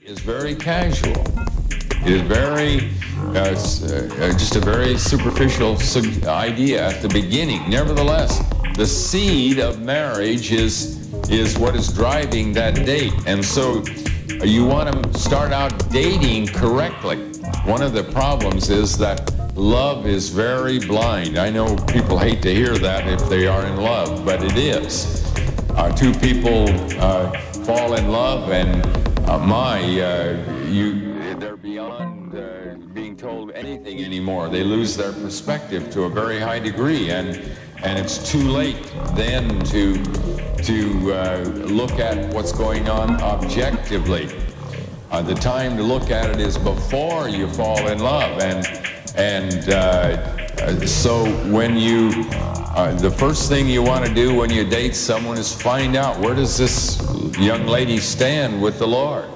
is very casual. It is very, uh, uh, just a very superficial idea at the beginning. Nevertheless, the seed of marriage is is what is driving that date, and so uh, you want to start out dating correctly. One of the problems is that love is very blind. I know people hate to hear that if they are in love, but it is. Uh, two people uh, fall in love, and uh, my, uh, you, they're beyond uh, being told anything anymore. They lose their perspective to a very high degree, and and it's too late then to to uh, look at what's going on objectively. Uh, the time to look at it is before you fall in love, and and uh, so when you, uh, the first thing you want to do when you date someone is find out where does this young lady stand with the Lord.